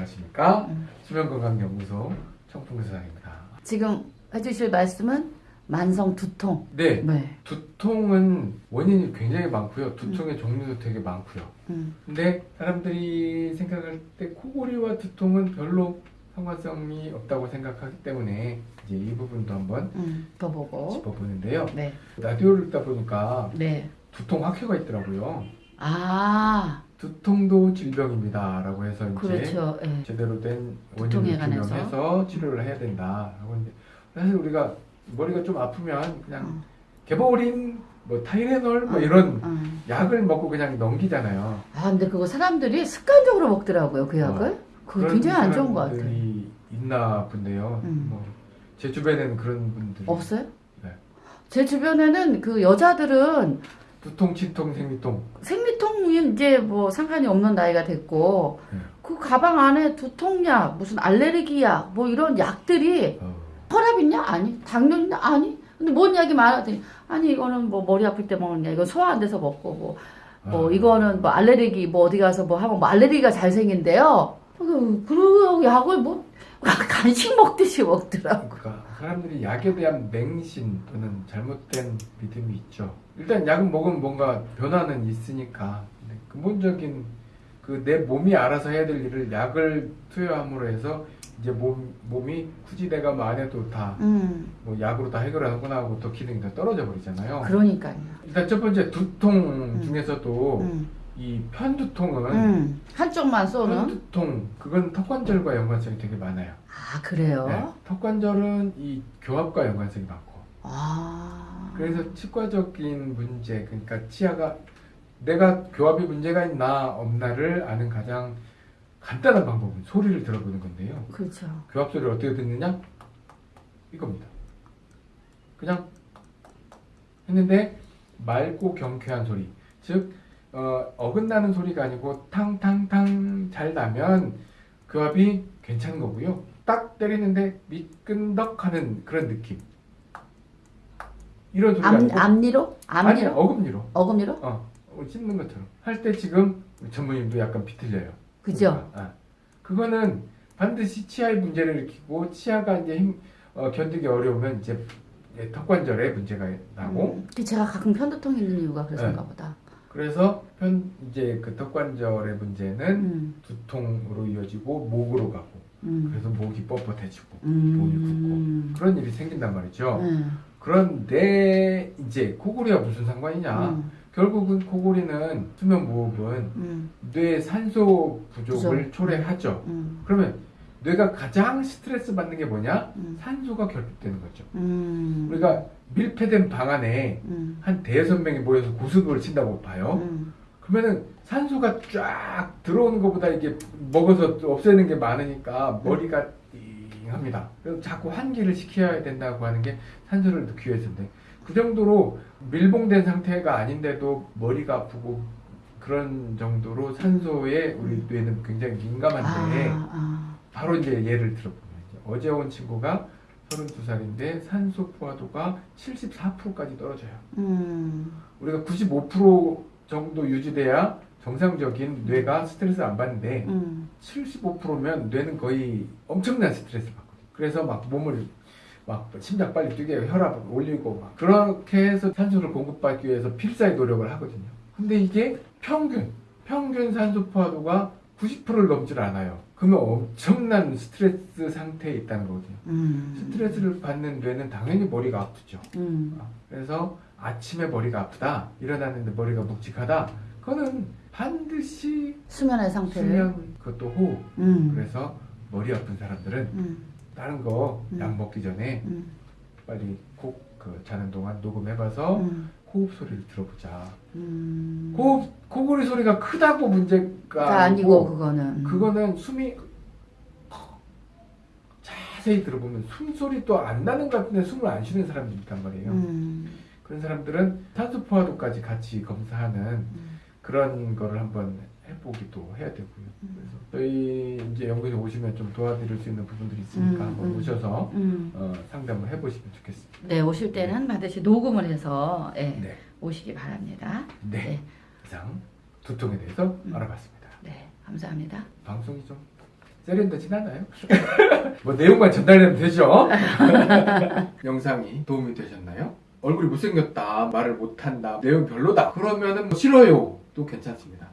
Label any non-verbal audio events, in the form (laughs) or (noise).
안녕하십니까 음. 수면건강연구소 청풍사장입니다. 지금 해주실 말씀은 만성 두통. 네, 네. 두통은 원인이 굉장히 많고요. 두통의 종류도 되게 많고요. 음. 근데 사람들이 생각할 때 코골이와 두통은 별로 상관성이 없다고 생각하기 때문에 이제 이 부분도 한번 음. 더 보고. 짚어보는데요. 네. 라디오를 듣다 보니까 네. 두통 학회가 있더라고요. 아, 두통도 질병입니다 라고 해서 이제 그렇죠. 예. 제대로 된 원인을. 규명해서 치료를 해야 된다. 하고 이제 사실 우리가 머리가 좀 아프면 그냥 음. 개보린, 뭐 타이레놀 뭐 음. 이런 음. 약을 먹고 그냥 넘기잖아요. 아, 근데 그거 사람들이 습관적으로 먹더라고요, 그 약을. 그거 그런 굉장히 안 좋은 것 같아요. 있나 본데요. 음. 뭐, 제 주변에는 그런 분들이 없어요? 네. 제 주변에는 그 여자들은 두통, 치통, 생리통 생 리통이 이제 뭐 상관이 없는 나이가 됐고 네. 그 가방 안에 두통약, 무슨 알레르기약, 뭐 이런 약들이 어, 혈압 있냐? 아니. 당뇨 있냐? 아니. 근데 뭔 약이 많았더니 아니 이거는 뭐 머리 아플 때 먹는 약, 이거 소화 안 돼서 먹고 뭐, 뭐 아, 이거는 뭐 알레르기 뭐 어디 가서 뭐 하면 뭐 알레르기가 잘 생긴대요. 그, 그 약을 뭐 (laughs) 간식 먹듯이 먹더라고. 그러니까 사람들이 약에 대한 맹신 또는 잘못된 믿음이 있죠. 일단 약은 먹으면 뭔가 변화는 있으니까 근데 근본적인 그 내 몸이 알아서 해야 될 일을 약을 투여함으로 해서 이제 몸 몸이 굳이 내가 뭐안 해도 다뭐 음, 약으로 다 해결하거나 하고 또 기능이 다 떨어져 버리잖아요. 그러니까요. 일단 첫 번째 두통 음. 중에서도 음, 이 편두통은 음, 한쪽만 쏘는. 편두통 그건 턱관절과 연관성이 되게 많아요. 아 그래요? 네, 턱관절은 이 교합과 연관성이 많고 아. 그래서 치과적인 문제 그러니까 치아가 내가 교합이 문제가 있나 없나를 아는 가장 간단한 방법은 소리를 들어보는 건데요. 그렇죠. 교합 소리를 어떻게 듣느냐? 이겁니다. 그냥 했는데 맑고 경쾌한 소리. 즉 어, 어긋나는 소리가 아니고 탕탕탕 잘 나면 교합이 괜찮은 거고요. 딱 때리는데 미끈덕하는 그런 느낌. 이런 소리가 앞, 아니고 앞니로? 아니? 어금니로 어금니로? 어 씹는 것처럼 할 때 지금 전무님도 약간 비틀려요. 그죠? 그러니까, 아. 그거는 반드시 치아의 문제를 일으키고 치아가 이제 힘 어, 견디기 어려우면 이제 이제 턱관절에 문제가 나고 음, 그 제가 가끔 편두통 있는 이유가 그래서인가 네. 보다. 그래서 편 이제 그 턱관절의 문제는 음, 두통으로 이어지고 목으로 가고 음, 그래서 목이 뻣뻣해지고 음, 목이 붓고 그런 일이 생긴단 말이죠. 음, 그런데 이제 코골이와 무슨 상관이냐? 음, 결국은 코골이는 수면 무호흡은 음, 뇌 산소 부족을 부족. 초래하죠. 음, 그러면 뇌가 가장 스트레스 받는 게 뭐냐? 음, 산소가 결핍되는 거죠. 음, 우리가 밀폐된 방 안에 음, 한 대여섯 명이 모여서 고스톱을 친다고 봐요. 음, 그러면은 산소가 쫙 들어오는 것보다 이게 먹어서 없애는 게 많으니까 머리가 띵 합니다. 그래서 자꾸 환기를 시켜야 된다고 하는 게 산소를 넣기 위해서인데 그 정도로 밀봉된 상태가 아닌데도 머리가 아프고 그런 정도로 산소에 우리 뇌는 굉장히 민감한데 아, 아, 바로 이제 예를 들어보면 어제 온 친구가 32살인데 산소 포화도가 74%까지 떨어져요. 음, 우리가 95% 정도 유지돼야 정상적인 뇌가 스트레스 안 받는데 음, 75%면 뇌는 거의 엄청난 스트레스를 받거든요. 그래서 막 몸을 막 심장 빨리 뛰게 혈압을 올리고 막 그렇게 해서 산소를 공급받기 위해서 필사의 노력을 하거든요. 근데 이게 평균 평균 산소 포화도가 90%를 넘질 않아요. 그러면 엄청난 스트레스 상태에 있다는 거거든요. 음, 스트레스를 받는 뇌는 당연히 머리가 아프죠. 음, 그래서 아침에 머리가 아프다, 일어났는데 머리가 묵직하다, 그거는 반드시 수면의 상태를. 수면, 그것도 호흡. 음, 그래서 머리 아픈 사람들은 음, 다른 거 음. 약 먹기 전에 음, 빨리 꼭 그 자는 동안 녹음해봐서 음, 호흡 소리를 들어보자. 음. 호흡, 코골이 소리가 크다고 문제가 가 아니고 그거는. 그거는 숨이 자세히 들어보면 숨소리도 안 나는 것 같은데 숨을 안 쉬는 사람들이 있단 말이에요. 음, 그런 사람들은 산소 포화도까지 같이 검사하는 음, 그런 거를 한번 해보기도 해야 되고요. 음. 그래서 저희 이제 연구소에 오시면 좀 도와드릴 수 있는 부분들이 있으니까 음, 한번 음. 오셔서 음. 어, 상담을 해보시면 좋겠습니다. 네, 오실 때는 반드시 녹음을 해서 예, 네, 오시기 바랍니다. 네. 네. 이상 두통에 대해서 음. 알아봤습니다. 네, 감사합니다. 방송이 좀 세련되진 않아요. (laughs) 뭐 내용만 전달되면 되죠. (laughs) 영상이 도움이 되셨나요? 얼굴이 못생겼다, 말을 못한다, 내용 별로다. 그러면은 뭐 싫어요. 도 괜찮습니다.